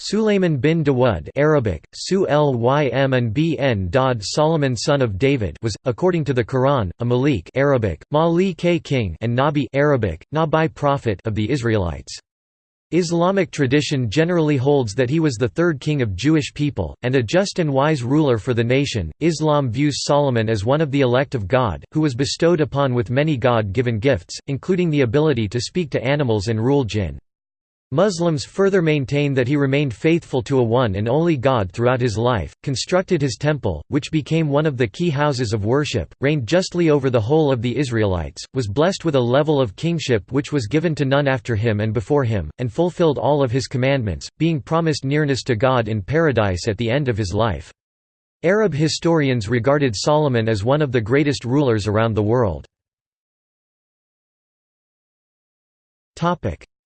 Sulayman bin Dawud Arabic, Su and Dawd Solomon son of David was, according to the Quran, a Malik Arabic, Mali king and Nabi Arabic, Nabi prophet of the Israelites. Islamic tradition generally holds that he was the third king of Jewish people, and a just and wise ruler for the nation. Islam views Solomon as one of the elect of God, who was bestowed upon with many God given gifts, including the ability to speak to animals and rule jinn. Muslims further maintain that he remained faithful to a one and only God throughout his life, constructed his temple, which became one of the key houses of worship, reigned justly over the whole of the Israelites, was blessed with a level of kingship which was given to none after him and before him, and fulfilled all of his commandments, being promised nearness to God in paradise at the end of his life. Arab historians regarded Solomon as one of the greatest rulers around the world.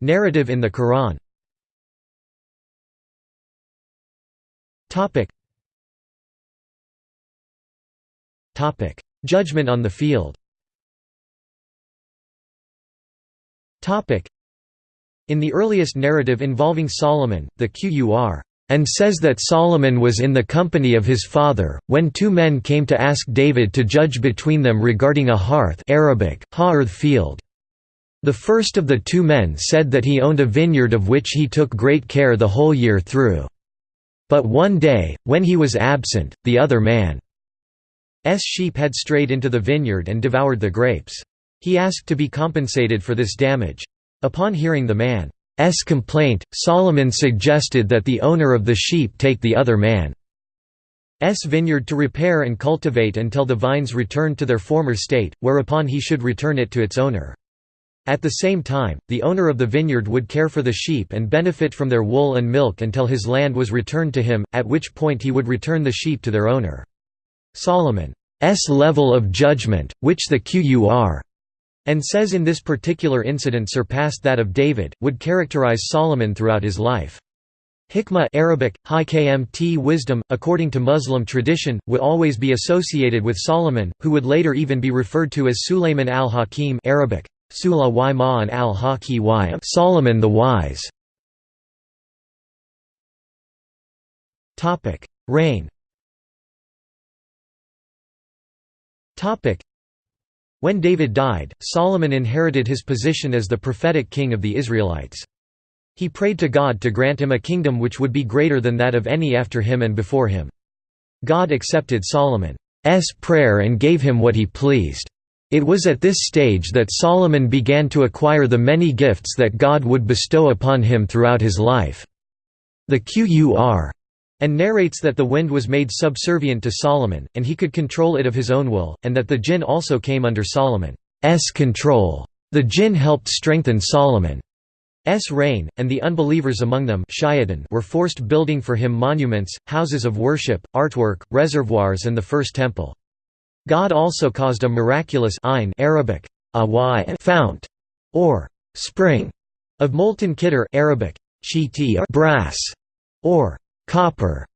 Narrative in the Quran. Judgment on the field. In the earliest narrative involving Solomon, the Qur and says that Solomon was in the company of his father, when two men came to ask David to judge between them regarding a hearth Arabic, field. The first of the two men said that he owned a vineyard of which he took great care the whole year through. But one day, when he was absent, the other man's sheep had strayed into the vineyard and devoured the grapes. He asked to be compensated for this damage. Upon hearing the man's complaint, Solomon suggested that the owner of the sheep take the other man's vineyard to repair and cultivate until the vines returned to their former state, whereupon he should return it to its owner. At the same time, the owner of the vineyard would care for the sheep and benefit from their wool and milk until his land was returned to him, at which point he would return the sheep to their owner. Solomon's level of judgment, which the Qur and says in this particular incident surpassed that of David, would characterize Solomon throughout his life. Hikmah Arabic, kmt wisdom, according to Muslim tradition, would always be associated with Solomon, who would later even be referred to as Sulayman al-Hakim Arabic, Sula Ma'an al-Haki y Solomon the Wise. Topic: Reign. Topic: When David died, Solomon inherited his position as the prophetic king of the Israelites. He prayed to God to grant him a kingdom which would be greater than that of any after him and before him. God accepted Solomon's prayer and gave him what he pleased. It was at this stage that Solomon began to acquire the many gifts that God would bestow upon him throughout his life. The Qur and narrates that the wind was made subservient to Solomon, and he could control it of his own will, and that the jinn also came under Solomon's control. The jinn helped strengthen Solomon's reign, and the unbelievers among them were forced building for him monuments, houses of worship, artwork, reservoirs and the first temple. God also caused a miraculous Arabic, fount, or spring, of molten kitter Arabic, brass, or copper,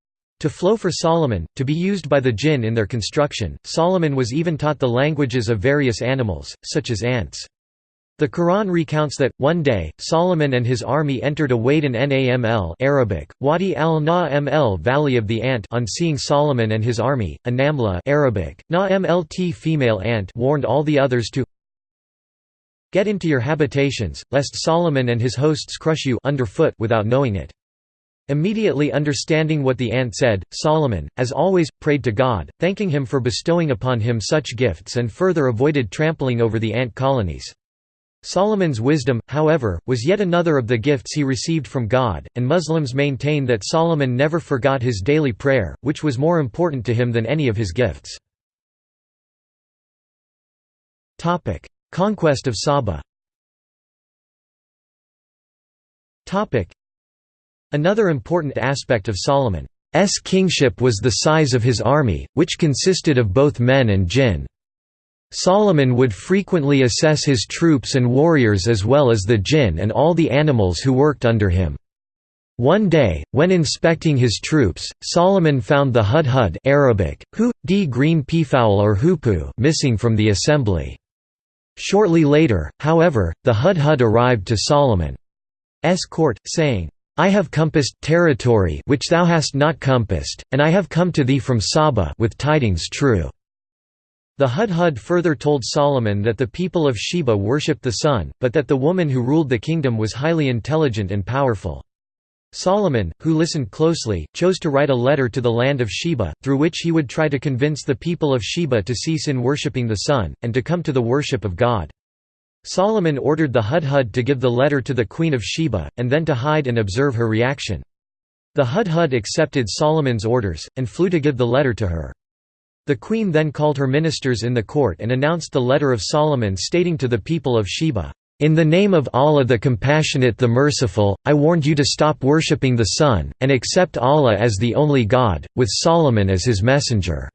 to flow for Solomon, to be used by the jinn in their construction. Solomon was even taught the languages of various animals, such as ants. The Quran recounts that, one day, Solomon and his army entered a Wadian Naml Arabic, Wadi al-Na'ml Valley of the Ant on seeing Solomon and his army, a Namla Arabic, Na'mlt female ant warned all the others to get into your habitations, lest Solomon and his hosts crush you underfoot without knowing it. Immediately understanding what the ant said, Solomon, as always, prayed to God, thanking him for bestowing upon him such gifts and further avoided trampling over the ant colonies. Solomon's wisdom, however, was yet another of the gifts he received from God, and Muslims maintain that Solomon never forgot his daily prayer, which was more important to him than any of his gifts. Conquest of Saba Another important aspect of Solomon's kingship was the size of his army, which consisted of both men and jinn. Solomon would frequently assess his troops and warriors as well as the jinn and all the animals who worked under him. One day, when inspecting his troops, Solomon found the hudhud Arabic, hu, d green peafowl or hoopoe missing from the assembly. Shortly later, however, the hudhud arrived to Solomon's court, saying, I have compassed territory which thou hast not compassed, and I have come to thee from Saba with tidings true." The Hudhud further told Solomon that the people of Sheba worshipped the sun, but that the woman who ruled the kingdom was highly intelligent and powerful. Solomon, who listened closely, chose to write a letter to the land of Sheba, through which he would try to convince the people of Sheba to cease in worshipping the sun, and to come to the worship of God. Solomon ordered the Hudhud to give the letter to the queen of Sheba, and then to hide and observe her reaction. The Hudhud accepted Solomon's orders, and flew to give the letter to her. The queen then called her ministers in the court and announced the letter of Solomon stating to the people of Sheba, "'In the name of Allah the Compassionate the Merciful, I warned you to stop worshipping the sun, and accept Allah as the only God, with Solomon as his messenger."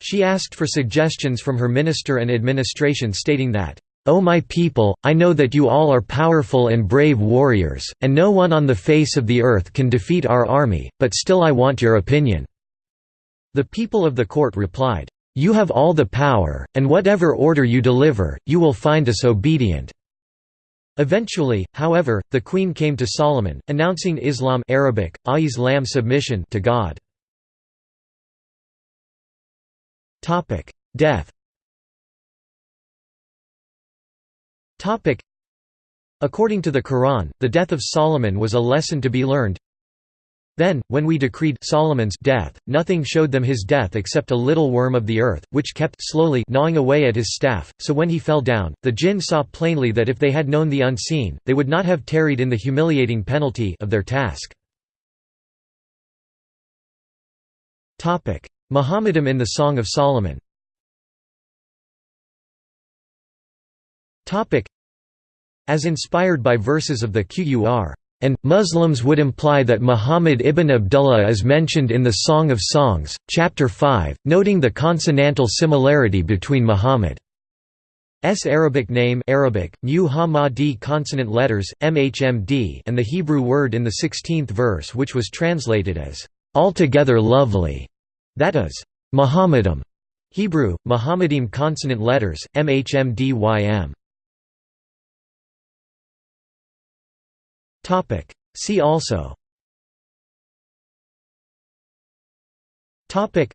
She asked for suggestions from her minister and administration stating that, O my people, I know that you all are powerful and brave warriors, and no one on the face of the earth can defeat our army, but still I want your opinion. The people of the court replied, "'You have all the power, and whatever order you deliver, you will find us obedient.' Eventually, however, the queen came to Solomon, announcing Islam Arabic, Islam submission to God. Death According to the Quran, the death of Solomon was a lesson to be learned, then, when we decreed Solomon's death, nothing showed them his death except a little worm of the earth, which kept slowly gnawing away at his staff, so when he fell down, the jinn saw plainly that if they had known the unseen, they would not have tarried in the humiliating penalty of their task. Muhammadam in the Song of Solomon. As inspired by verses of the Qur and, Muslims would imply that Muhammad ibn Abdullah is mentioned in the Song of Songs, chapter 5, noting the consonantal similarity between Muhammad's Arabic name Arabic, consonant letters, MHMD and the Hebrew word in the 16th verse which was translated as, "...altogether lovely", that is, Muhammadam. Hebrew, Muhammadim consonant letters, MHMDYM. Topic. See also. Topic.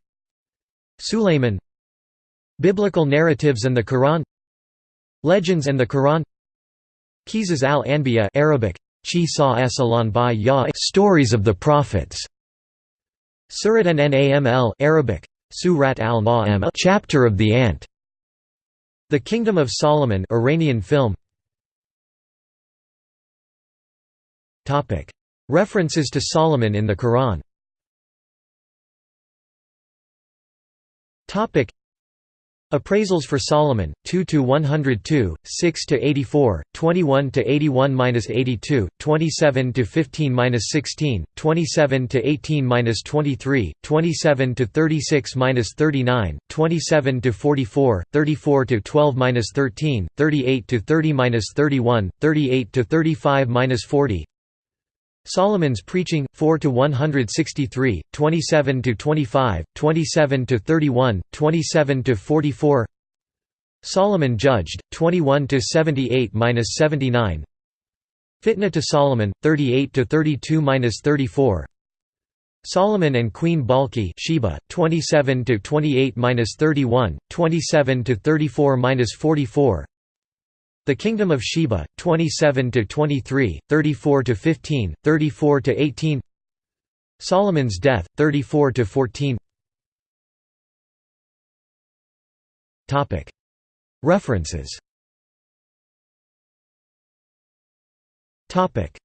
Sulayman. Biblical narratives and the Quran. Legends and the Quran. Qisas al-Anbiya Arabic. Stories of the Prophets. Surat an Naml Arabic. Surat al Chapter of the Ant. The Kingdom of Solomon Iranian film References to Solomon in the Quran. Appraisals for Solomon 2 to 102 6 to 84 21 to 81-82 27 to 15-16 27 to 18-23 27 to 36-39 27 to 44 34 to 12-13 38 to 30-31 38 to 35-40 Solomon's preaching 4 to 163 27 to 25 27 to 31 27 to 44 Solomon judged 21 to 78-79 Fitna to Solomon 38 to 32-34 Solomon and Queen Balki Sheba 27 to 28-31 27 to 34-44 the Kingdom of Sheba, 27 to 23, 34 to 15, 34 to 18. Solomon's death, 34 to 14. Topic. References. Topic.